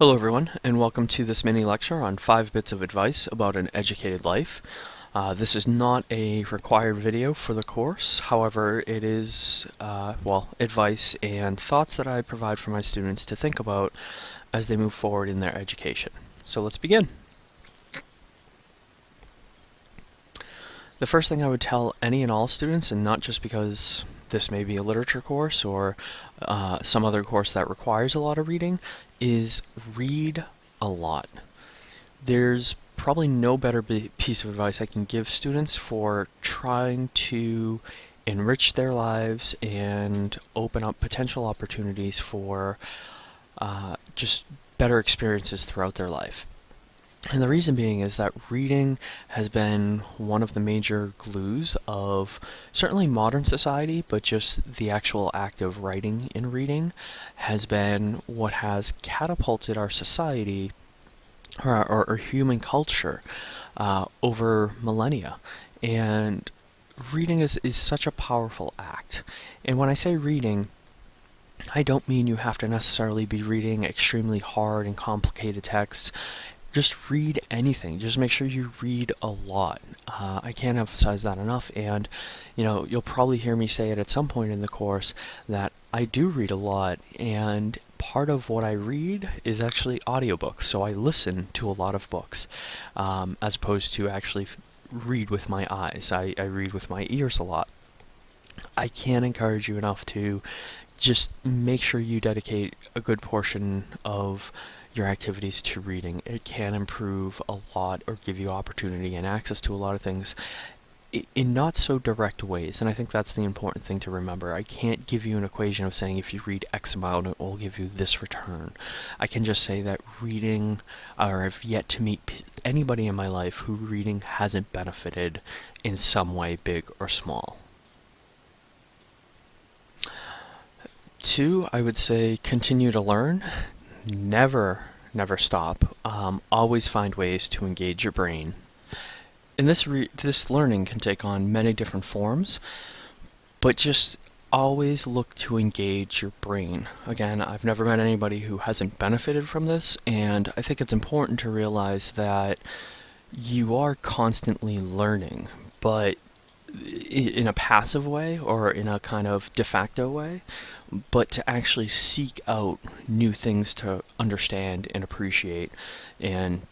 Hello everyone, and welcome to this mini lecture on 5 bits of advice about an educated life. Uh, this is not a required video for the course, however it is, uh, well, advice and thoughts that I provide for my students to think about as they move forward in their education. So let's begin. The first thing I would tell any and all students, and not just because this may be a literature course or uh, some other course that requires a lot of reading, is read a lot. There's probably no better piece of advice I can give students for trying to enrich their lives and open up potential opportunities for uh, just better experiences throughout their life. And the reason being is that reading has been one of the major glues of certainly modern society, but just the actual act of writing and reading has been what has catapulted our society or, or, or human culture uh, over millennia. And reading is, is such a powerful act. And when I say reading, I don't mean you have to necessarily be reading extremely hard and complicated texts just read anything. Just make sure you read a lot. Uh, I can't emphasize that enough. And, you know, you'll probably hear me say it at some point in the course that I do read a lot. And part of what I read is actually audiobooks. So I listen to a lot of books um, as opposed to actually read with my eyes. I, I read with my ears a lot. I can't encourage you enough to just make sure you dedicate a good portion of your activities to reading. It can improve a lot or give you opportunity and access to a lot of things in not so direct ways, and I think that's the important thing to remember. I can't give you an equation of saying if you read X amount, it will give you this return. I can just say that reading, or I've yet to meet anybody in my life who reading hasn't benefited in some way, big or small. Two, I would say continue to learn never, never stop. Um, always find ways to engage your brain. And this this learning can take on many different forms, but just always look to engage your brain. Again, I've never met anybody who hasn't benefited from this, and I think it's important to realize that you are constantly learning, but in a passive way or in a kind of de facto way, but to actually seek out new things to understand and appreciate and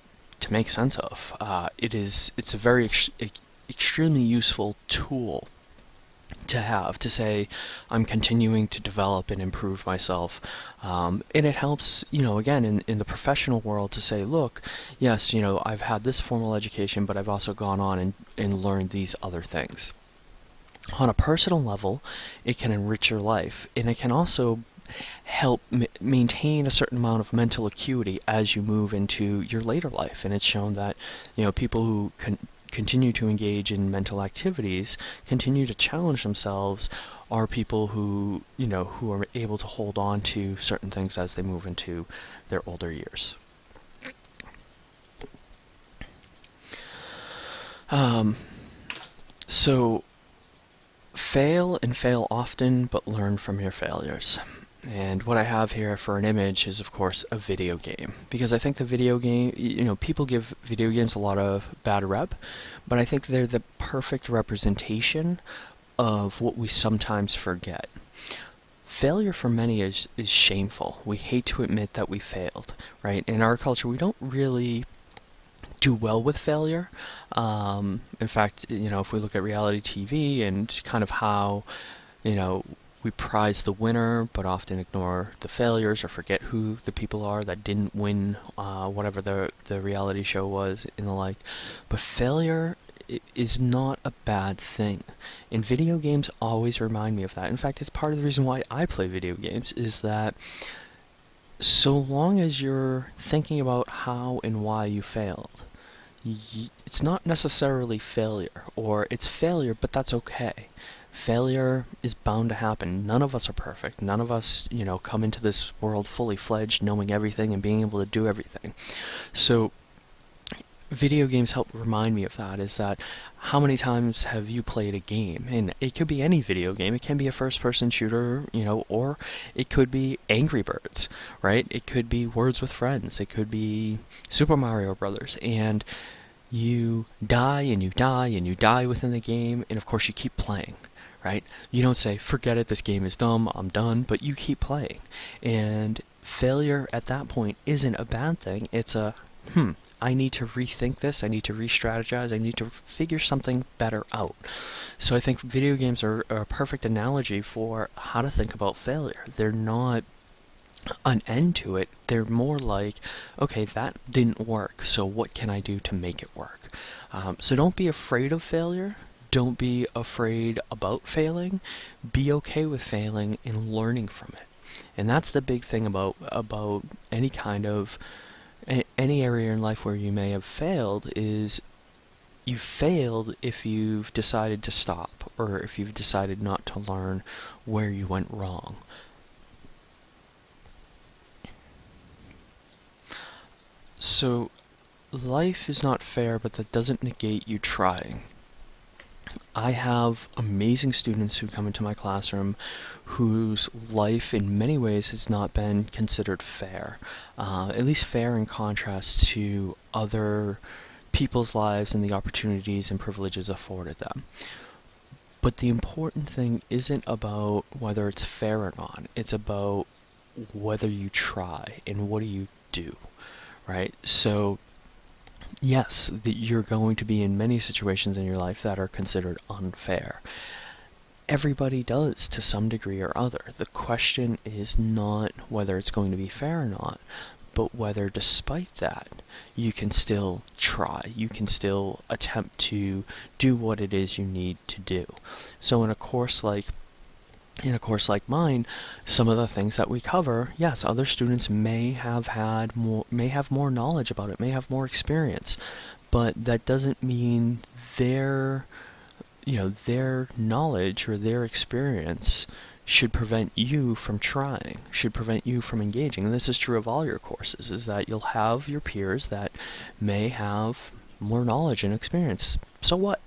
to make sense of. Uh, it is it's a very ex extremely useful tool to have to say I'm continuing to develop and improve myself. Um, and it helps you know again in, in the professional world to say look yes you know I've had this formal education but I've also gone on and, and learned these other things. On a personal level it can enrich your life and it can also help maintain a certain amount of mental acuity as you move into your later life and it's shown that you know people who can continue to engage in mental activities, continue to challenge themselves, are people who, you know, who are able to hold on to certain things as they move into their older years. Um, so, fail and fail often, but learn from your failures. And what I have here for an image is, of course, a video game. Because I think the video game, you know, people give video games a lot of bad rep, but I think they're the perfect representation of what we sometimes forget. Failure for many is, is shameful. We hate to admit that we failed, right? In our culture, we don't really do well with failure. Um, in fact, you know, if we look at reality TV and kind of how, you know, we prize the winner, but often ignore the failures or forget who the people are that didn't win uh, whatever the the reality show was and the like. But failure is not a bad thing. And video games always remind me of that. In fact, it's part of the reason why I play video games is that so long as you're thinking about how and why you failed, it's not necessarily failure, or it's failure, but that's okay failure is bound to happen. None of us are perfect. None of us, you know, come into this world fully fledged, knowing everything and being able to do everything. So video games help remind me of that is that how many times have you played a game and it could be any video game it can be a first person shooter you know or it could be angry birds right it could be words with friends it could be super mario brothers and you die and you die and you die within the game and of course you keep playing right you don't say forget it this game is dumb i'm done but you keep playing and failure at that point isn't a bad thing it's a hmm I need to rethink this, I need to re strategize, I need to figure something better out. So I think video games are, are a perfect analogy for how to think about failure. They're not an end to it, they're more like, okay, that didn't work, so what can I do to make it work? Um, so don't be afraid of failure. Don't be afraid about failing. Be okay with failing and learning from it. And that's the big thing about about any kind of any area in life where you may have failed is you've failed if you've decided to stop or if you've decided not to learn where you went wrong. So, life is not fair, but that doesn't negate you trying. I have amazing students who come into my classroom whose life in many ways has not been considered fair, uh, at least fair in contrast to other people's lives and the opportunities and privileges afforded them. But the important thing isn't about whether it's fair or not, it's about whether you try and what do you do, right? So yes, that you're going to be in many situations in your life that are considered unfair. Everybody does to some degree or other. The question is not whether it's going to be fair or not, but whether despite that you can still try, you can still attempt to do what it is you need to do. So in a course like in a course like mine, some of the things that we cover, yes, other students may have had more, may have more knowledge about it, may have more experience, but that doesn't mean their, you know, their knowledge or their experience should prevent you from trying, should prevent you from engaging. And this is true of all your courses, is that you'll have your peers that may have more knowledge and experience. So what?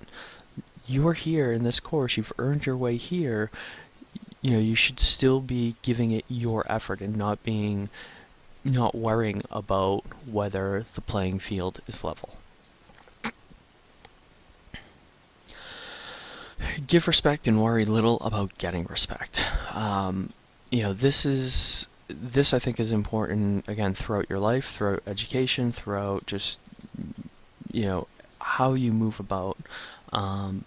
You are here in this course, you've earned your way here, you know, you should still be giving it your effort and not being, not worrying about whether the playing field is level. Give respect and worry little about getting respect. Um, you know, this is this I think is important again throughout your life, throughout education, throughout just you know how you move about. Um,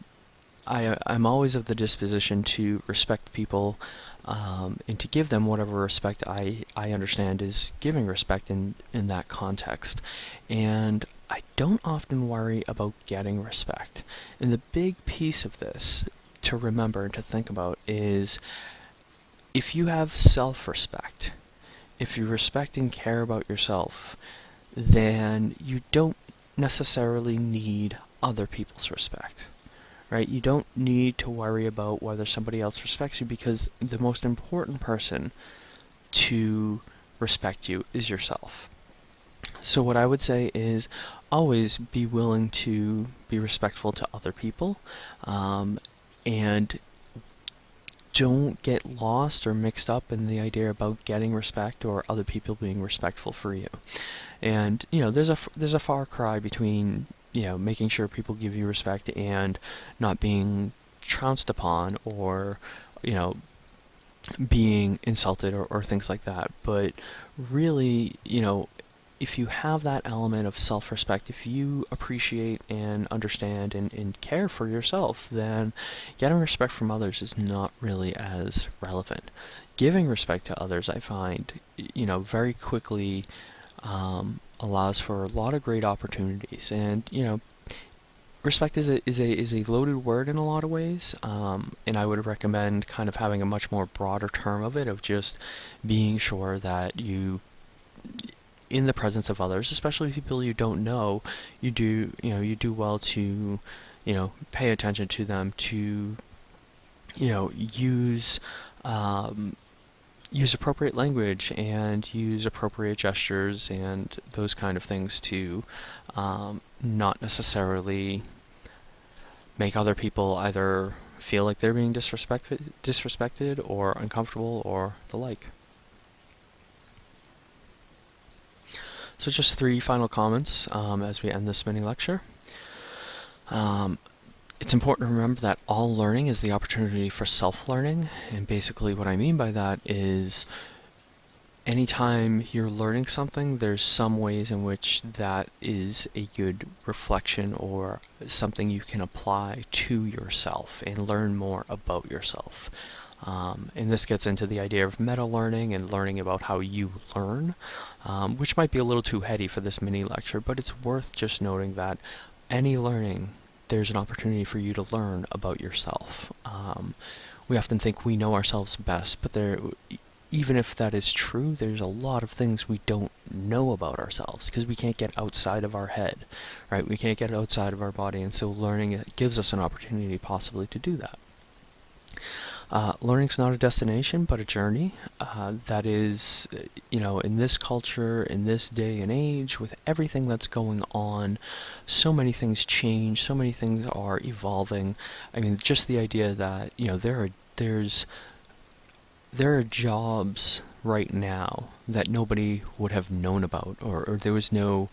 I, I'm always of the disposition to respect people um, and to give them whatever respect I, I understand is giving respect in, in that context. And I don't often worry about getting respect. And the big piece of this to remember and to think about is if you have self respect, if you respect and care about yourself, then you don't necessarily need other people's respect right? You don't need to worry about whether somebody else respects you because the most important person to respect you is yourself. So what I would say is always be willing to be respectful to other people um, and don't get lost or mixed up in the idea about getting respect or other people being respectful for you. And you know, there's a there's a far cry between you know, making sure people give you respect and not being trounced upon or, you know, being insulted or, or things like that. But really, you know, if you have that element of self respect, if you appreciate and understand and, and care for yourself, then getting respect from others is not really as relevant. Giving respect to others, I find, you know, very quickly um, allows for a lot of great opportunities. And you know, respect is a is a is a loaded word in a lot of ways. Um, and I would recommend kind of having a much more broader term of it of just being sure that you in the presence of others, especially people you don't know, you do you know you do well to you know pay attention to them to you know use um, use appropriate language and use appropriate gestures and those kind of things to um, not necessarily make other people either feel like they're being disrespected, disrespected or uncomfortable or the like. So just three final comments um, as we end this mini lecture. Um, it's important to remember that all learning is the opportunity for self-learning, and basically what I mean by that is anytime you're learning something, there's some ways in which that is a good reflection or something you can apply to yourself and learn more about yourself. Um, and this gets into the idea of meta learning and learning about how you learn, um, which might be a little too heady for this mini lecture, but it's worth just noting that any learning there's an opportunity for you to learn about yourself. Um, we often think we know ourselves best, but there, even if that is true, there's a lot of things we don't know about ourselves because we can't get outside of our head, right? We can't get outside of our body, and so learning gives us an opportunity possibly to do that. Uh, learning's not a destination, but a journey. Uh, that is, you know, in this culture, in this day and age, with everything that's going on, so many things change, so many things are evolving. I mean, just the idea that you know there are there's there are jobs right now that nobody would have known about, or, or there was no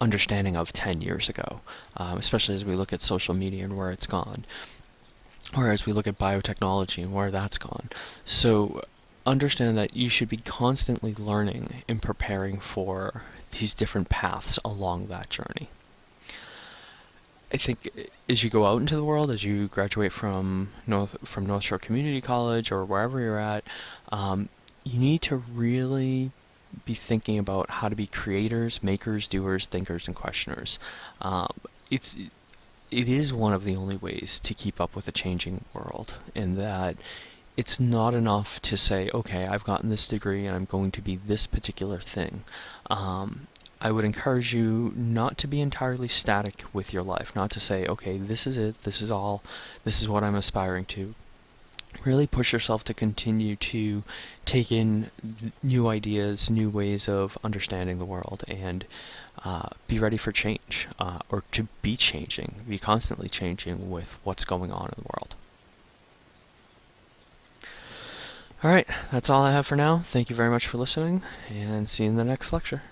understanding of 10 years ago, um, especially as we look at social media and where it's gone. Whereas we look at biotechnology and where that's gone. So understand that you should be constantly learning and preparing for these different paths along that journey. I think as you go out into the world, as you graduate from North from North Shore Community College or wherever you're at, um, you need to really be thinking about how to be creators, makers, doers, thinkers, and questioners. Um, it's it is one of the only ways to keep up with a changing world in that it's not enough to say, okay, I've gotten this degree and I'm going to be this particular thing. Um, I would encourage you not to be entirely static with your life, not to say, okay, this is it, this is all, this is what I'm aspiring to. Really push yourself to continue to take in new ideas, new ways of understanding the world, and uh, be ready for change, uh, or to be changing, be constantly changing with what's going on in the world. Alright, that's all I have for now. Thank you very much for listening, and see you in the next lecture.